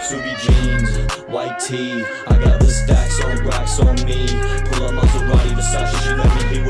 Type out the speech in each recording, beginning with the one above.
Ksubi jeans, white tee. I got the stacks on racks on me. Pull up Maserati, Versace She let me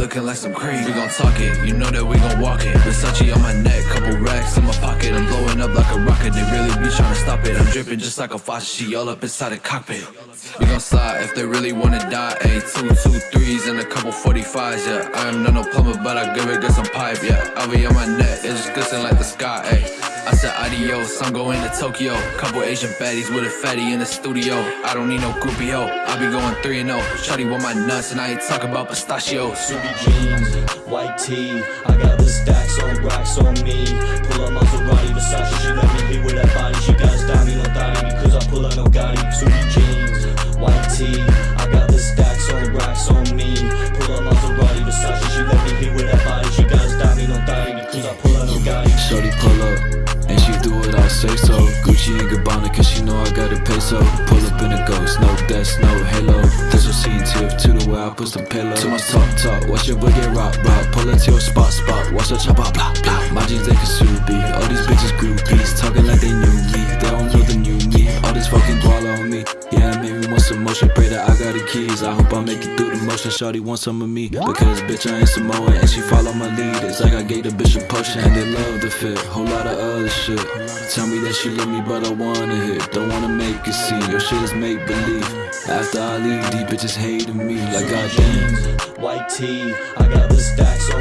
looking like some cream. We gon' talk it, you know that we gon' walk it. Versace on my neck, couple racks in my pocket. I'm blowing up like a rocket, they really be tryna stop it. I'm dripping just like a faucet, she all up inside the cockpit. We gon' slide if they really wanna die. A two, two, threes and a couple 45s, yeah. I am not no plumber, but I give it good some pipe, yeah. I'll be on my neck, it's just glisten like the sky, ayy. I said adios, I'm going to Tokyo. Couple Asian baddies with a fatty in the studio. I don't need no groupie ho. I be going 3 and 0. Shawty want my nuts, and I ain't talking about pistachios. Ksubi jeans, white tee I got the stacks on racks on me Pull up Maserati, say so. Gucci and Gabbana, cause she know I got a peso. Pull up in a ghost, no death, no halo. This was scene tip to the way I put some pillow. To my top top, watch your get rock rock. Pull it to your spot spot, watch her chop out blah blah. My jeans they Ksubi, all these bitches groupies talking Some motion. Pray that I got the keys. I hope I make it through the motion. Shawty want some of me because bitch I ain't Samoan and she follow my lead. It's like I gave the bitch a potion and they love the fit. Whole lot of other shit. Tell me that she love me, but I wanna hit. Don't wanna make it see. Your shit is make believe. After I leave, these bitches hating me like goddamn. jeans, white tee I got the stacks on